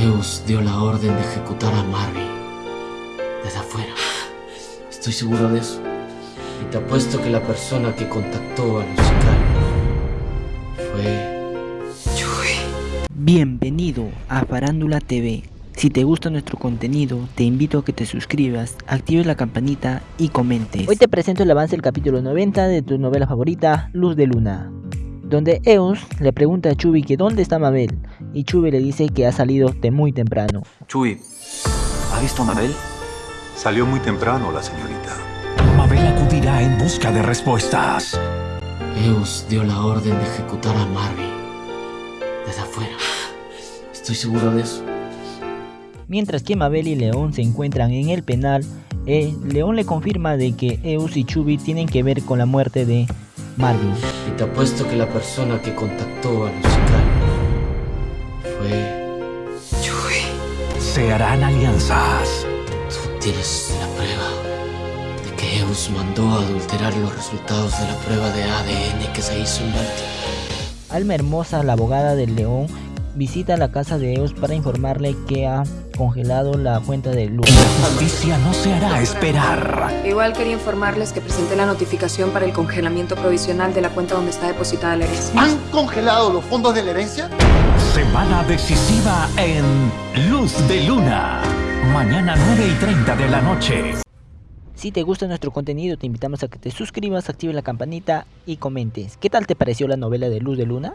Eus dio la orden de ejecutar a Marvin. Desde afuera. Estoy seguro de eso. Y te apuesto que la persona que contactó a los sicarios fue... Bienvenido a Farándula TV. Si te gusta nuestro contenido, te invito a que te suscribas, actives la campanita y comentes. Hoy te presento el avance del capítulo 90 de tu novela favorita, Luz de Luna. Donde Eos le pregunta a Chubi que dónde está Mabel, y Chubi le dice que ha salido de muy temprano. Chuy, ¿ha visto a Mabel? Salió muy temprano la señorita. Mabel acudirá en busca de respuestas. Eus dio la orden de ejecutar a Marvin. Desde afuera. Estoy seguro de eso. Mientras que Mabel y León se encuentran en el penal, eh, León le confirma de que Eus y Chubi tienen que ver con la muerte de Marvin. Y te apuesto que la persona que contactó a los sicarios Se harán alianzas. Tú tienes la prueba de que Eus mandó a adulterar los resultados de la prueba de ADN que se hizo en Baltimore. Alma Hermosa, la abogada del León, visita la casa de Eos para informarle que ha congelado la cuenta de Luz. La justicia no se hará esperar. Igual quería informarles que presenté la notificación para el congelamiento provisional de la cuenta donde está depositada la herencia. ¿Han congelado los fondos de la herencia? Semana decisiva en Luz de Luna. Mañana 9 y 30 de la noche. Si te gusta nuestro contenido, te invitamos a que te suscribas, actives la campanita y comentes. ¿Qué tal te pareció la novela de Luz de Luna?